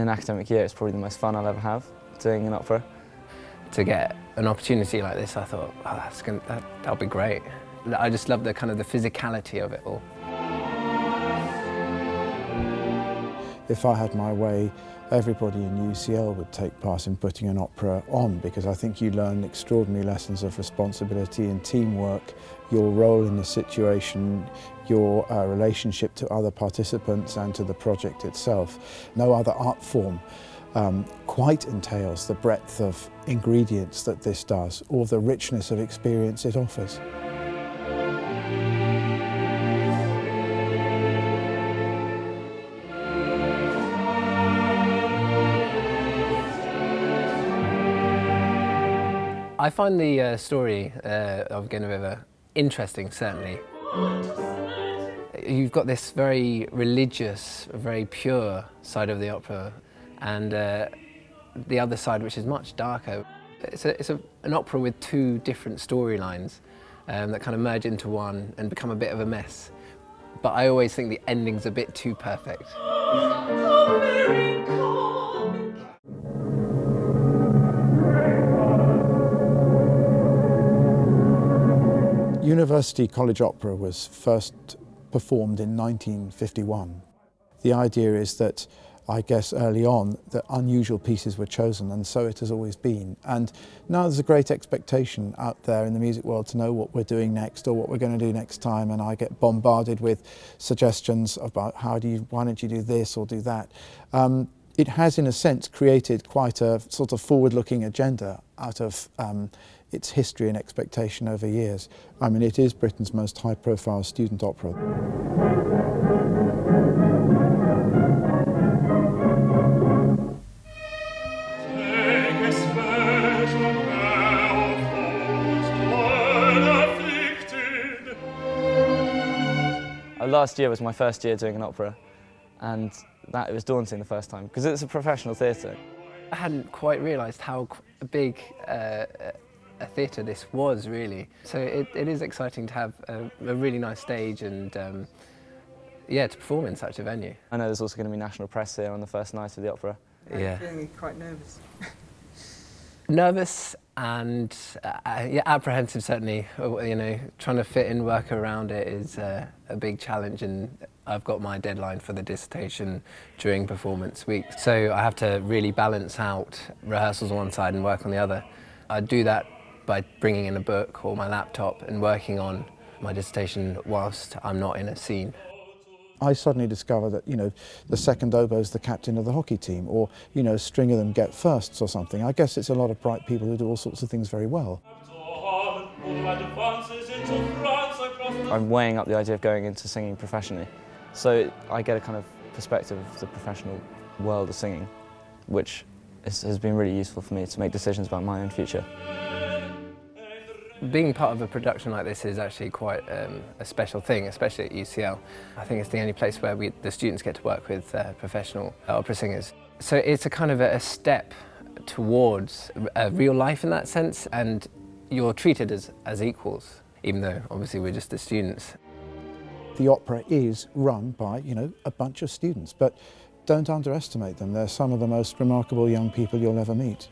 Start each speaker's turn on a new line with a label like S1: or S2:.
S1: an academic year, it's probably the most fun I'll ever have doing an opera.
S2: To get an opportunity like this, I thought, oh, that's gonna, that, that'll be great. I just love the kind of the physicality of it all.
S3: If I had my way, everybody in UCL would take part in putting an opera on because I think you learn extraordinary lessons of responsibility and teamwork, your role in the situation, your uh, relationship to other participants and to the project itself. No other art form um, quite entails the breadth of ingredients that this does or the richness of experience it offers.
S2: I find the uh, story uh, of Genoveva interesting, certainly. You've got this very religious, very pure side of the opera, and uh, the other side, which is much darker. It's, a, it's a, an opera with two different storylines um, that kind of merge into one and become a bit of a mess. But I always think the ending's a bit too perfect.
S3: University College Opera was first performed in 1951. The idea is that, I guess early on, that unusual pieces were chosen and so it has always been. And now there's a great expectation out there in the music world to know what we're doing next or what we're going to do next time and I get bombarded with suggestions about how do you, why don't you do this or do that. Um, it has in a sense created quite a sort of forward-looking agenda out of um, its history and expectation over years. I mean, it is Britain's most high-profile student opera.
S1: Uh, last year was my first year doing an opera and that it was daunting the first time because it's a professional theatre.
S2: I hadn't quite realised how big uh, a theatre this was really. So it, it is exciting to have a, a really nice stage and um, yeah, to perform in such a venue.
S1: I know there's also going to be national press here on the first night of the opera.
S2: Yeah.
S4: feeling quite nervous.
S2: Nervous and uh, yeah, apprehensive certainly. You know, trying to fit in work around it is uh, a big challenge and I've got my deadline for the dissertation during performance week. So I have to really balance out rehearsals on one side and work on the other. I do that by bringing in a book or my laptop and working on my dissertation whilst I'm not in a scene.
S3: I suddenly discover that, you know, the second oboe is the captain of the hockey team or, you know, a string of them get firsts or something. I guess it's a lot of bright people who do all sorts of things very well.
S1: I'm weighing up the idea of going into singing professionally. So I get a kind of perspective of the professional world of singing, which is, has been really useful for me to make decisions about my own future.
S2: Being part of a production like this is actually quite um, a special thing, especially at UCL. I think it's the only place where we, the students get to work with uh, professional opera singers. So it's a kind of a, step towards a real life in that sense, and you're treated as, as equals, even though obviously we're just the students.
S3: The opera is run by, you know, a bunch of students, but don't underestimate them. They're some of the most remarkable young people you'll ever meet.